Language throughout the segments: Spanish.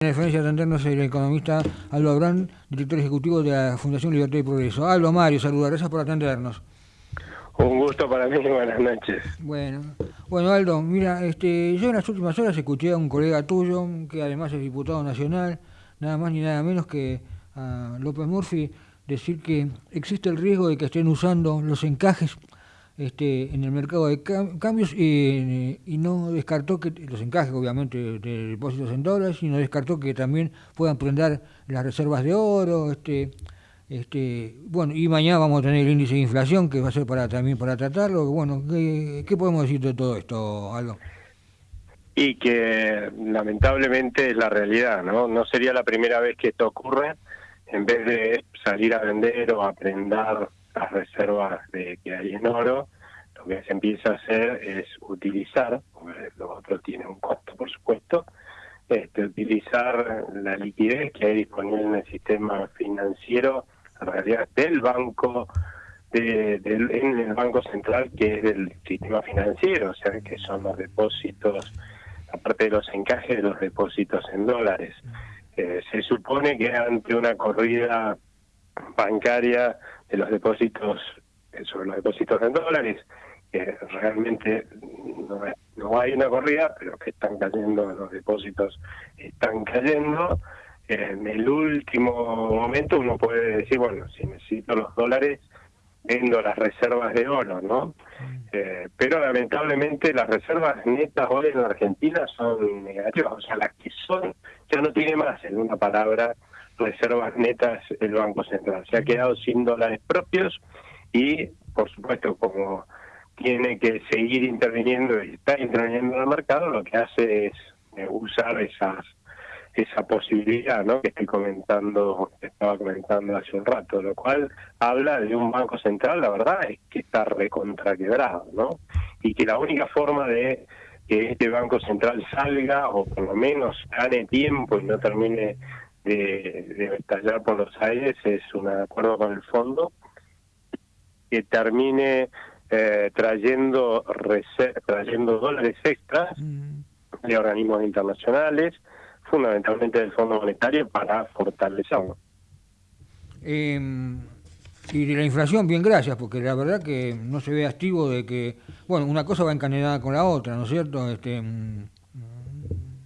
En referencia a atendernos el economista Aldo Abrán, director ejecutivo de la Fundación Libertad y Progreso. Aldo, Mario, saludos, gracias por atendernos. Un gusto para mí, buenas noches. Bueno, bueno Aldo, mira, este, yo en las últimas horas escuché a un colega tuyo, que además es diputado nacional, nada más ni nada menos que a López Murphy, decir que existe el riesgo de que estén usando los encajes este, en el mercado de cambios y, no descartó que los encajes obviamente de depósitos en dólares y no descartó que también puedan prender las reservas de oro este este bueno y mañana vamos a tener el índice de inflación que va a ser para también para tratarlo. Bueno qué, qué podemos decir de todo esto algo y que lamentablemente es la realidad no no sería la primera vez que esto ocurre. En vez de salir a vender o a las reservas de, que hay en oro, lo que se empieza a hacer es utilizar, porque lo otro tiene un costo por supuesto, este, utilizar la liquidez que hay disponible en el sistema financiero, en realidad del banco, de, en el Banco Central, que es del sistema financiero, o sea, que son los depósitos, aparte de los encajes de los depósitos en dólares. Eh, se supone que ante una corrida bancaria de los depósitos, eh, sobre los depósitos en dólares, que realmente no, no hay una corrida, pero que están cayendo, los depósitos están cayendo. En el último momento uno puede decir, bueno, si necesito los dólares, vendo las reservas de oro, ¿no? Eh, pero lamentablemente las reservas netas hoy en la Argentina son negativas, o sea, las que son, ya no tiene más, en una palabra, reservas netas el Banco Central. Se ha quedado sin dólares propios y, por supuesto, como tiene que seguir interviniendo y está interviniendo en el mercado, lo que hace es eh, usar esas esa posibilidad ¿no? que estoy comentando, que estaba comentando hace un rato, lo cual habla de un banco central, la verdad es que está recontraquebrado, ¿no? Y que la única forma de que este banco central salga o por lo menos gane tiempo y no termine de, estallar por los aires es un acuerdo con el fondo que termine eh, trayendo trayendo dólares extras mm. de organismos internacionales, fundamentalmente del Fondo Monetario, para fortalecerlo. Em, y de la inflación, bien, gracias, porque la verdad que no se ve activo de que, bueno, una cosa va encadenada con la otra, ¿no es cierto? Este, mm,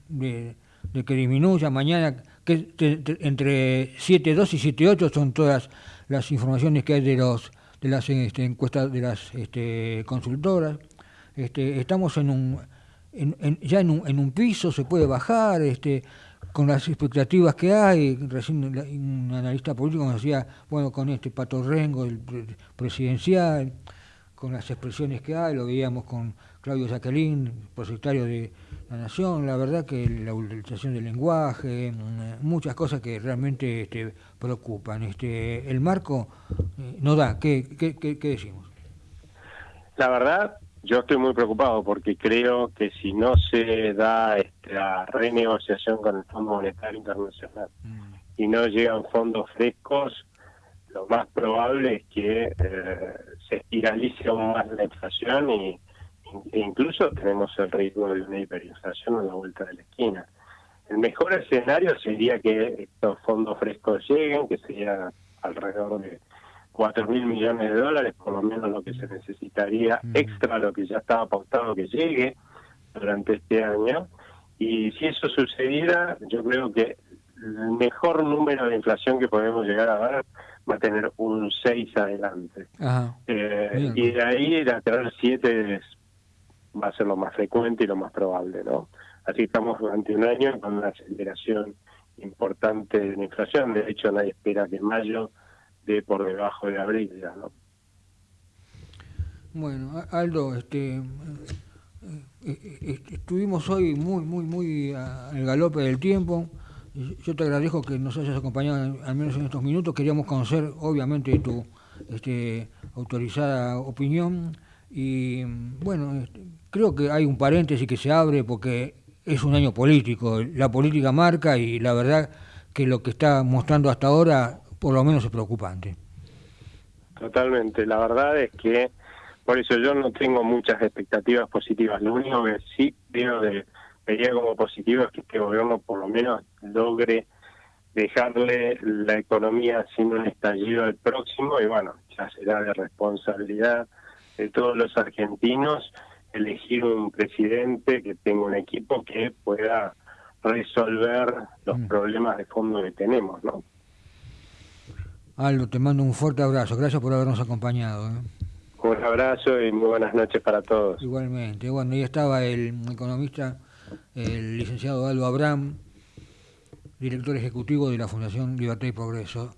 de, de que disminuya mañana que entre 7.2 y 7.8 son todas las informaciones que hay de los de las este, encuestas de las este, consultoras. Este, estamos en un ya en un, en un piso, se puede bajar, este, con las expectativas que hay. Recién un analista político nos decía, bueno, con este patorrengo el presidencial, con las expresiones que hay, lo veíamos con Claudio Jacqueline, prosectario de la Nación, la verdad que la utilización del lenguaje, mm, muchas cosas que realmente este, preocupan. Este, el marco eh, no da, ¿Qué, qué, qué, decimos? La verdad, yo estoy muy preocupado porque creo que si no se da esta renegociación con el Fondo Monetario Internacional mm. y no llegan fondos frescos, lo más probable es que eh, se espiralice aún más la inflación y e incluso tenemos el riesgo de una hiperinflación a la vuelta de la esquina. El mejor escenario sería que estos fondos frescos lleguen, que sería alrededor de 4 mil millones de dólares, por lo menos lo que se necesitaría mm. extra, lo que ya estaba pautado que llegue durante este año. Y si eso sucediera, yo creo que el mejor número de inflación que podemos llegar a dar va a tener un 6 adelante. Eh, y de ahí a tener 7 va a ser lo más frecuente y lo más probable, ¿no? Así estamos durante un año con una aceleración importante de la inflación. De hecho, nadie espera que mayo dé por debajo de abril ¿no? Bueno, Aldo, este, eh, eh, eh, estuvimos hoy muy, muy, muy al galope del tiempo. Yo te agradezco que nos hayas acompañado al menos en estos minutos. Queríamos conocer, obviamente, tu este, autorizada opinión. Y bueno, creo que hay un paréntesis que se abre porque es un año político, la política marca y la verdad que lo que está mostrando hasta ahora por lo menos es preocupante. Totalmente, la verdad es que por eso yo no tengo muchas expectativas positivas, lo único que sí veo de, veía como positivo es que este gobierno por lo menos logre dejarle la economía sin un estallido al próximo y bueno, ya será de responsabilidad de todos los argentinos elegir un presidente que tenga un equipo que pueda resolver los mm. problemas de fondo que tenemos, ¿no? Aldo, te mando un fuerte abrazo. Gracias por habernos acompañado. ¿eh? Un abrazo y muy buenas noches para todos. Igualmente. Bueno, ahí estaba el economista, el licenciado Aldo Abraham, director ejecutivo de la Fundación Libertad y Progreso.